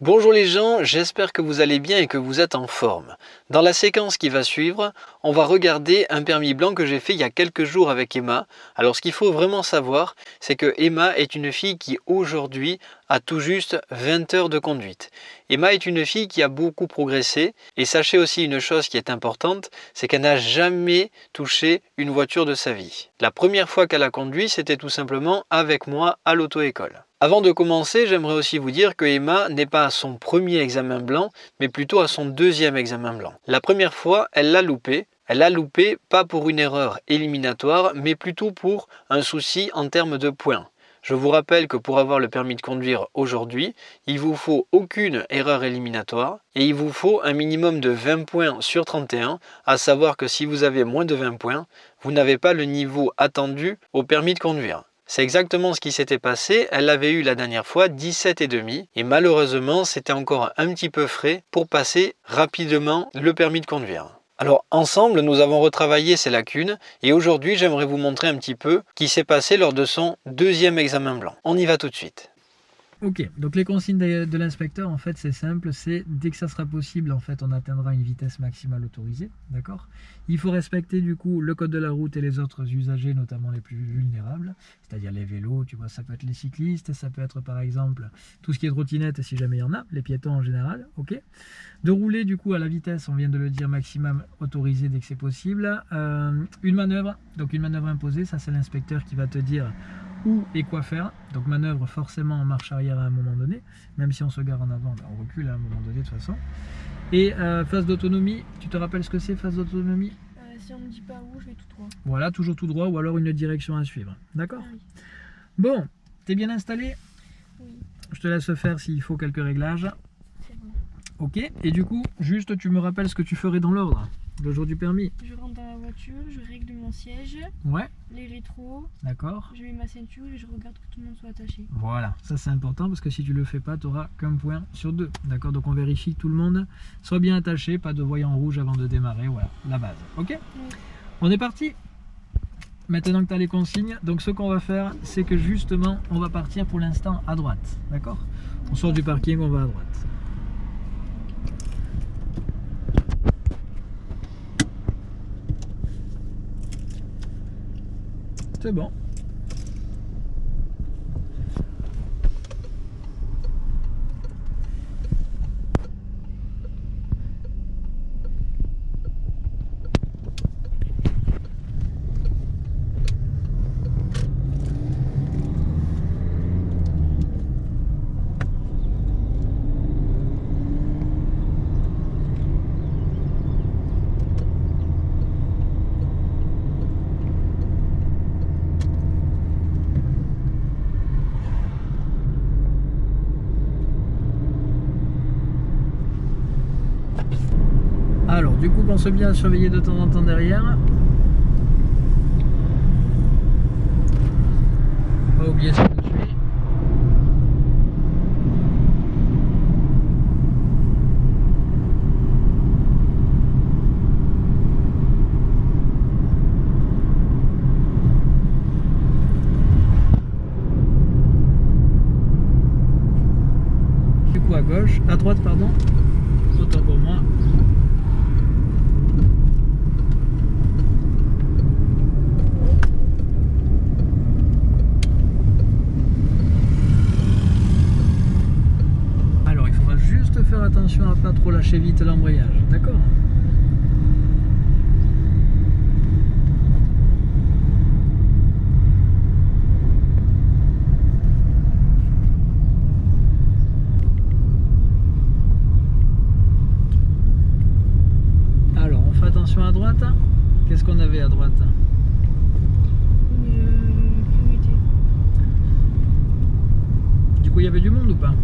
Bonjour les gens, j'espère que vous allez bien et que vous êtes en forme. Dans la séquence qui va suivre, on va regarder un permis blanc que j'ai fait il y a quelques jours avec Emma. Alors ce qu'il faut vraiment savoir, c'est que Emma est une fille qui aujourd'hui a tout juste 20 heures de conduite. Emma est une fille qui a beaucoup progressé et sachez aussi une chose qui est importante, c'est qu'elle n'a jamais touché une voiture de sa vie. La première fois qu'elle a conduit, c'était tout simplement avec moi à l'auto-école. Avant de commencer, j'aimerais aussi vous dire que Emma n'est pas à son premier examen blanc, mais plutôt à son deuxième examen blanc. La première fois, elle l'a loupé. Elle l'a loupé pas pour une erreur éliminatoire, mais plutôt pour un souci en termes de points. Je vous rappelle que pour avoir le permis de conduire aujourd'hui, il vous faut aucune erreur éliminatoire et il vous faut un minimum de 20 points sur 31, à savoir que si vous avez moins de 20 points, vous n'avez pas le niveau attendu au permis de conduire. C'est exactement ce qui s'était passé, elle avait eu la dernière fois 17,5 et malheureusement c'était encore un petit peu frais pour passer rapidement le permis de conduire. Alors ensemble nous avons retravaillé ces lacunes et aujourd'hui j'aimerais vous montrer un petit peu ce qui s'est passé lors de son deuxième examen blanc. On y va tout de suite. Ok, donc les consignes de, l'inspecteur, en fait, c'est simple, c'est dès que ça sera possible, en fait, on atteindra une vitesse maximale autorisée, d'accord? Il faut respecter, du coup, le code de la route et les autres usagers, notamment les plus vulnérables, c'est-à-dire les vélos, tu vois, ça peut être les cyclistes, ça peut être, par exemple, tout ce qui est trottinette, si jamais il y en a, les piétons en général, ok? De rouler, du coup, à la vitesse, on vient de le dire, maximum autorisée dès que c'est possible. Euh, une manœuvre, donc une manœuvre imposée, ça c'est l'inspecteur qui va te dire où et quoi faire. Donc manœuvre forcément en marche arrière à un moment donné, même si on se gare en avant, ben, on recule à un moment donné de toute façon. Et euh, phase d'autonomie, tu te rappelles ce que c'est phase d'autonomie? Euh, Si on ne me dit pas où, je vais tout droit. Voilà, toujours tout droit ou alors une direction à suivre. D'accord? Ah Bon, t'es bien installé? Oui. Je te laisse faire s'il faut quelques réglages. C'est bon. Ok, et du coup, juste tu me rappelles ce que tu ferais dans l'ordre? Le jour du permis Je rentre dans la voiture, je règle mon siège, Ouais, les rétros, d'accord. je mets ma ceinture et je regarde que tout le monde soit attaché. Voilà, ça c'est important parce que si tu le fais pas, tu auras qu'un point sur deux. D'accord Donc on vérifie que tout le monde soit bien attaché, pas de voyant rouge avant de démarrer. Voilà, la base. Ok On est parti Maintenant que tu as les consignes, donc ce qu'on va faire, c'est que justement, on va partir pour l'instant à droite. D'accord? On sort du parking, on va à droite. C'est bon. Alors, du coup, pense bien à surveiller de temps en temps derrière. Pas oublier ce que je suis. Du coup à gauche, à droite pardon, autant pour moi. Alors il faudra juste faire attention à pas trop lâcher vite l'embrayage, d'accord? Alors on fait attention à droite. Qu'est-ce qu'on avait à droite? Une euh. Du coup il y avait du monde ou pas?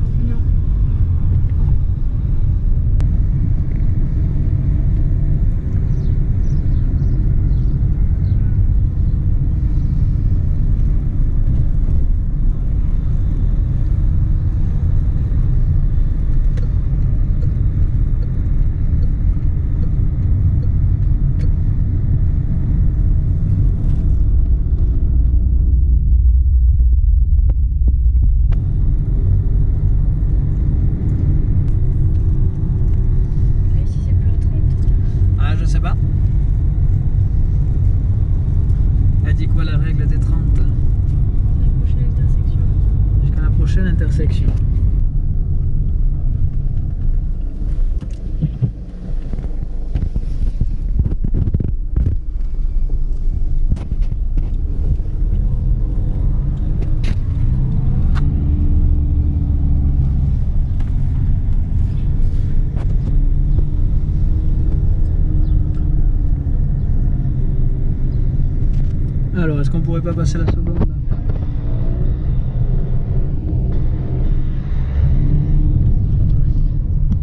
Pas passer la seconde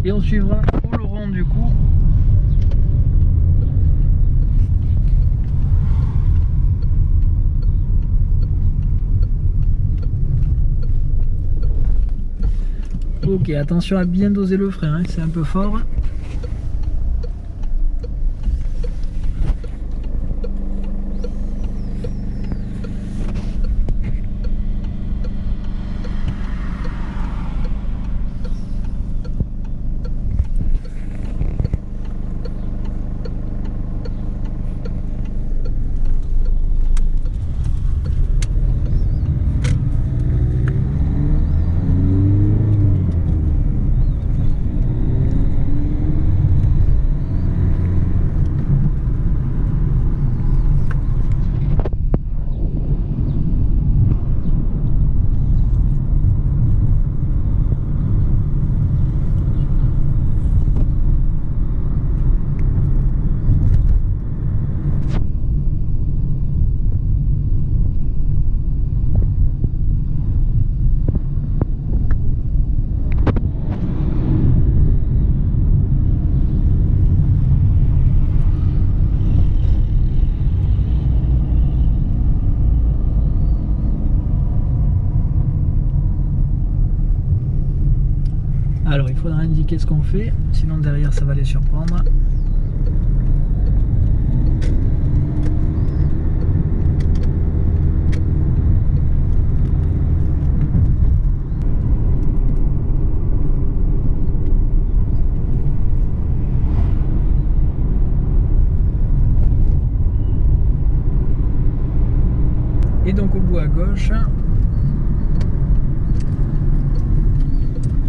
Et on suivra Oloron du coup. Ok, attention à bien doser le frein, hein, c'est un peu fort. Alors il faudra indiquer ce qu'on fait, sinon derrière ça va les surprendre. Et donc au bout à gauche,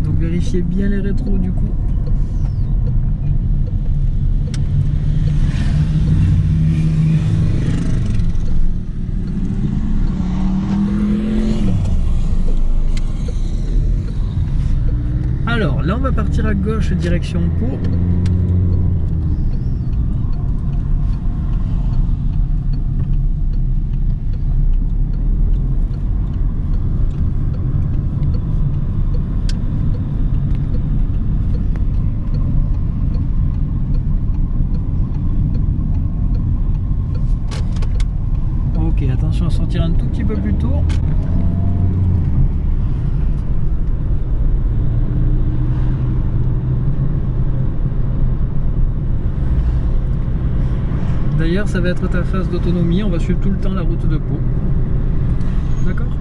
donc vérifiez les rétros du coup. Alors là on va partir à gauche direction Pau. Ok, attention à sortir un tout peu plus tôt. D'ailleurs, ça va être ta phase d'autonomie. On va suivre tout le temps la route de Pau. D'accord?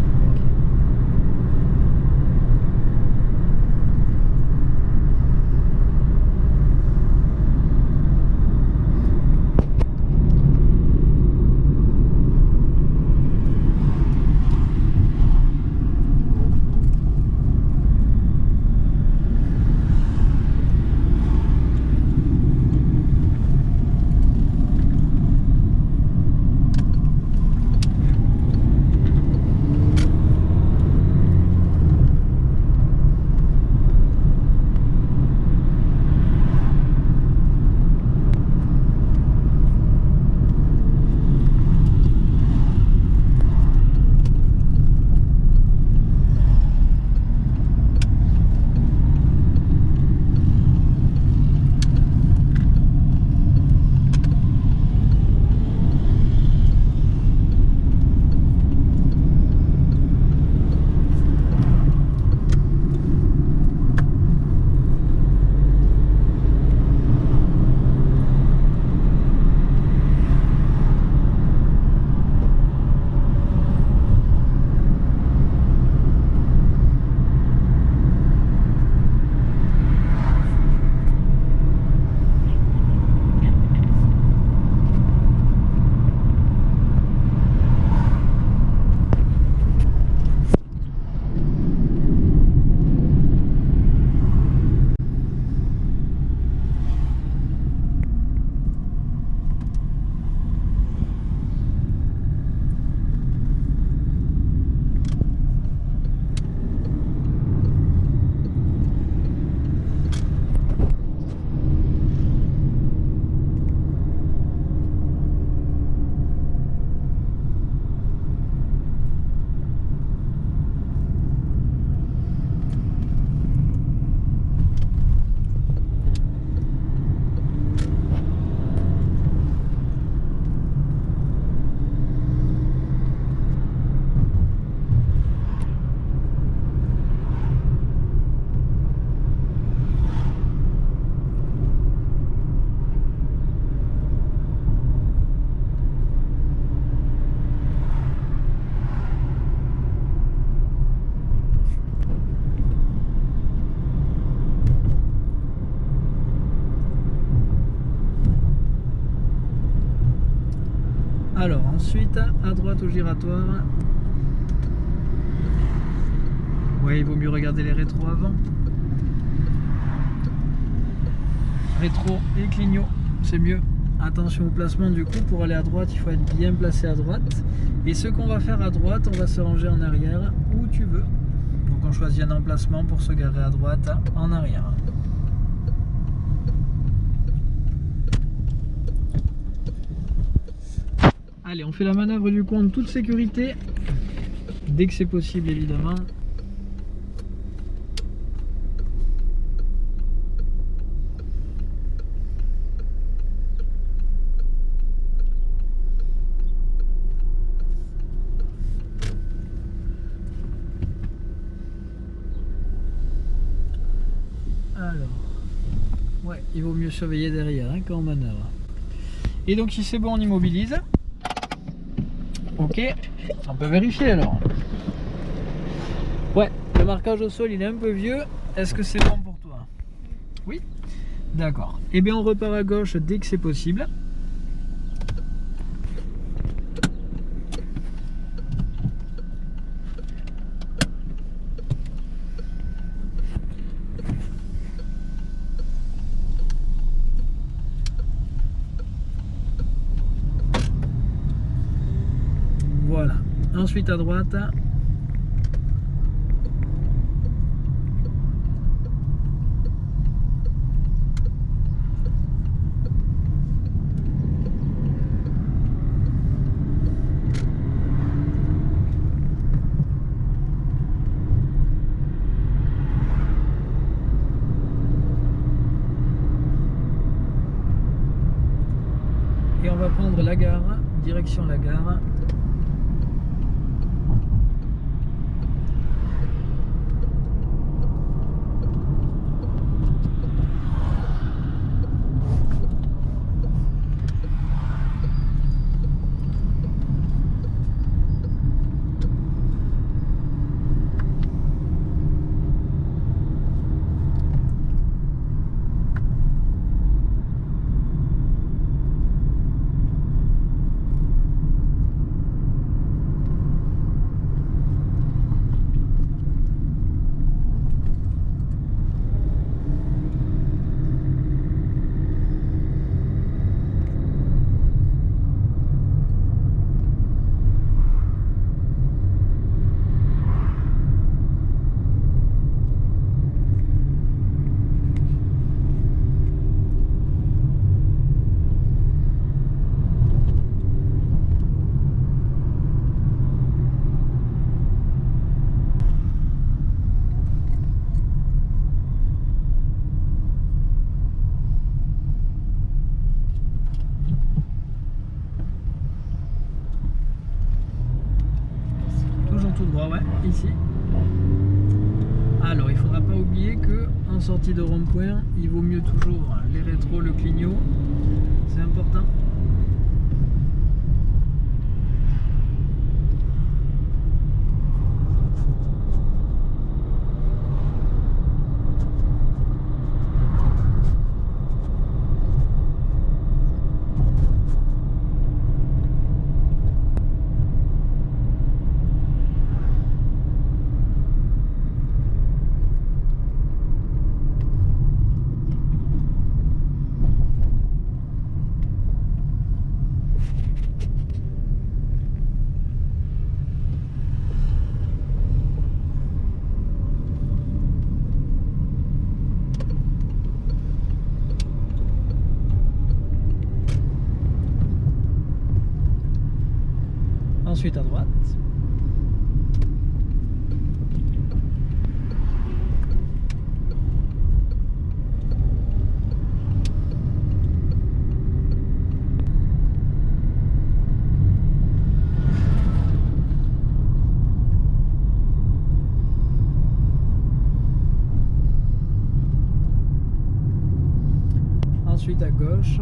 Alors ensuite, à droite au giratoire. Ouais, il vaut mieux regarder les rétros avant. Rétro et clignot, c'est mieux. Attention au placement du coup, pour aller à droite, il faut être bien placé à droite. Et ce qu'on va faire à droite, on va se ranger en arrière où tu veux. Donc on choisit un emplacement pour se garer à droite, en arrière. Allez, on fait la manœuvre du coup en toute sécurité. Dès que c'est possible évidemment. Alors, ouais, il vaut mieux surveiller derrière hein, quand on manœuvre. Et donc si c'est bon, on immobilise. Ok, on peut vérifier alors. Ouais, le marquage au sol il est un peu vieux. Est-ce que c'est bon pour toi? Oui? D'accord. Eh bien on repart à gauche dès que c'est possible. Voilà. Ensuite à droite. Et on va prendre la gare, direction la gare. Toujours droit, ouais, ici. Alors, il faudra pas oublier que en sortie de rond-point, il vaut mieux toujours les rétros, le clignot. C'est important. Ensuite à droite. Ensuite à gauche.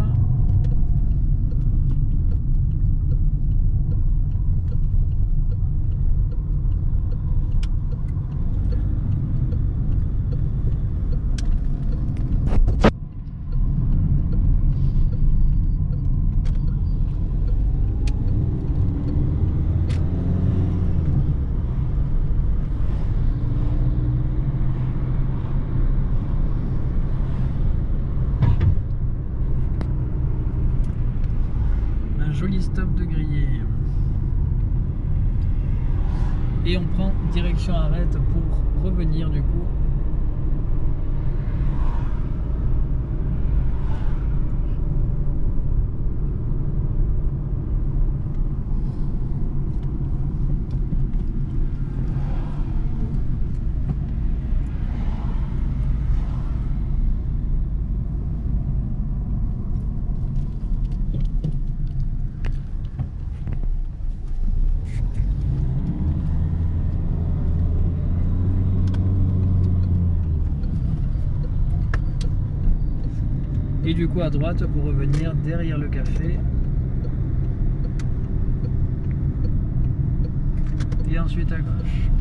Et on prend direction arrête pour revenir du coup. Et du coup à droite pour revenir derrière le café. Et ensuite à gauche.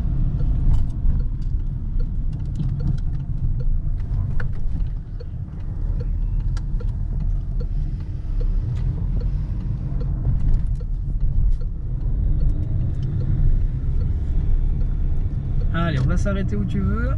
Allez, on va s'arrêter où tu veux.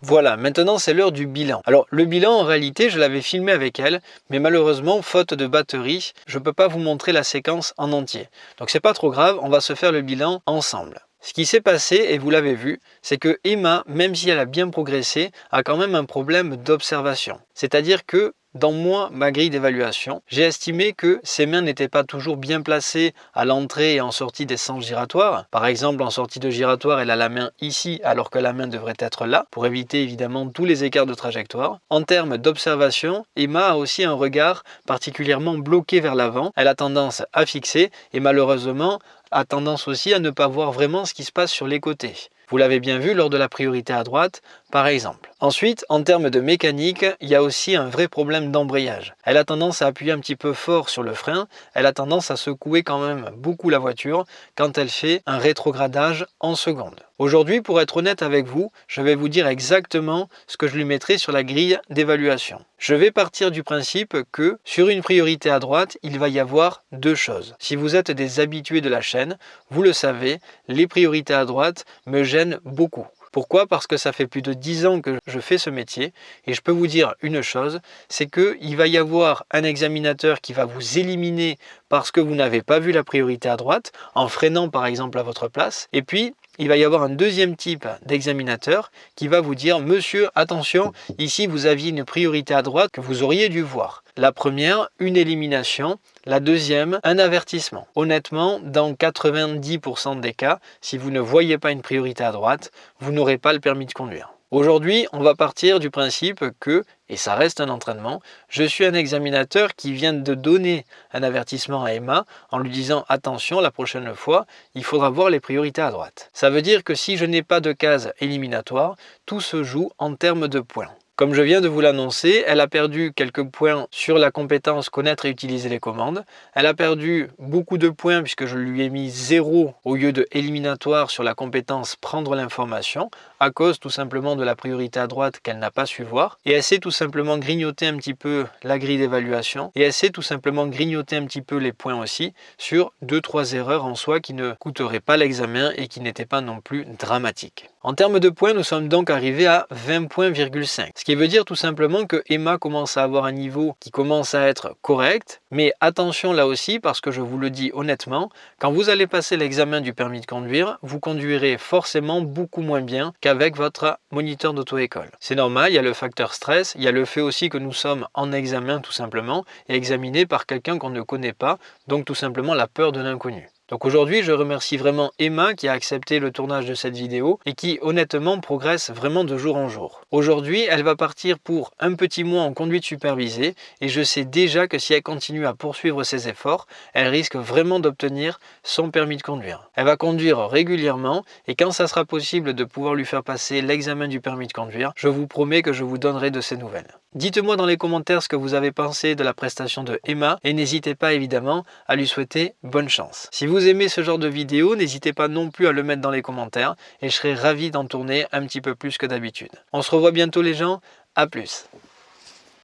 Voilà. Maintenant c'est l'heure du bilan. Alors le bilan en réalité je l'avais filmé avec elle, mais malheureusement faute de batterie, je peux pas vous montrer la séquence en entier. Donc c'est pas trop grave, on va se faire le bilan ensemble. Ce qui s'est passé, et vous l'avez vu, c'est que Emma, même si elle a bien progressé, a quand même un problème d'observation. C'est-à-dire que dans moi, ma grille d'évaluation, j'ai estimé que ses mains n'étaient pas toujours bien placées à l'entrée et en sortie des sens giratoires. Par exemple, en sortie de giratoire, elle a la main ici alors que la main devrait être là, pour éviter évidemment tous les écarts de trajectoire. En termes d'observation, Emma a aussi un regard particulièrement bloqué vers l'avant. Elle a tendance à fixer et malheureusement a tendance aussi à ne pas voir vraiment ce qui se passe sur les côtés. Vous l'avez bien vu lors de la priorité à droite, par exemple. Ensuite, en termes de mécanique, il y a aussi un vrai problème d'embrayage. Elle a tendance à appuyer un petit peu fort sur le frein, elle a tendance à secouer quand même beaucoup la voiture quand elle fait un rétrogradage en seconde. Aujourd'hui, pour être honnête avec vous, je vais vous dire exactement ce que je lui mettrai sur la grille d'évaluation. Je vais partir du principe que sur une priorité à droite, il va y avoir deux choses. Si vous êtes des habitués de la chaîne, vous le savez, les priorités à droite me gênent beaucoup. Pourquoi? Parce que ça fait plus de 10 ans que je fais ce métier et je peux vous dire une chose, c'est qu'il va y avoir un examinateur qui va vous éliminer parce que vous n'avez pas vu la priorité à droite, en freinant par exemple à votre place. Et puis, il va y avoir un deuxième type d'examinateur qui va vous dire « Monsieur, attention, ici vous aviez une priorité à droite que vous auriez dû voir. » La première, une élimination. La deuxième, un avertissement. Honnêtement, dans 90% des cas, si vous ne voyez pas une priorité à droite, vous n'aurez pas le permis de conduire. Aujourd'hui, on va partir du principe que, et ça reste un entraînement, je suis un examinateur qui vient de donner un avertissement à Emma en lui disant « Attention, la prochaine fois, il faudra voir les priorités à droite ». Ça veut dire que si je n'ai pas de case éliminatoire, tout se joue en termes de points. Comme je viens de vous l'annoncer, elle a perdu quelques points sur la compétence connaître et utiliser les commandes. Elle a perdu beaucoup de points puisque je lui ai mis 0 au lieu de éliminatoire sur la compétence prendre l'information à cause tout simplement de la priorité à droite qu'elle n'a pas su voir. Et elle sait tout simplement grignoter un petit peu la grille d'évaluation et elle sait tout simplement grignoter un petit peu les points aussi sur 2-3 erreurs en soi qui ne coûteraient pas l'examen et qui n'étaient pas non plus dramatiques. En termes de points, nous sommes donc arrivés à 20 points,5. Ce qui veut dire tout simplement que Emma commence à avoir un niveau qui commence à être correct. Mais attention là aussi, parce que je vous le dis honnêtement, quand vous allez passer l'examen du permis de conduire, vous conduirez forcément beaucoup moins bien qu'avec votre moniteur d'auto-école. C'est normal, il y a le facteur stress, il y a le fait aussi que nous sommes en examen tout simplement, et examinés par quelqu'un qu'on ne connaît pas, donc tout simplement la peur de l'inconnu. Donc aujourd'hui, je remercie vraiment Emma qui a accepté le tournage de cette vidéo et qui honnêtement progresse vraiment de jour en jour. Aujourd'hui, elle va partir pour un petit mois en conduite supervisée et je sais déjà que si elle continue à poursuivre ses efforts, elle risque vraiment d'obtenir son permis de conduire. Elle va conduire régulièrement et quand ça sera possible de pouvoir lui faire passer l'examen du permis de conduire, je vous promets que je vous donnerai de ses nouvelles. Dites-moi dans les commentaires ce que vous avez pensé de la prestation de Emma et n'hésitez pas évidemment à lui souhaiter bonne chance. Si vous aimez ce genre de vidéo, n'hésitez pas non plus à le mettre dans les commentaires et je serai ravi d'en tourner un petit peu plus que d'habitude. On se revoit bientôt les gens, à plus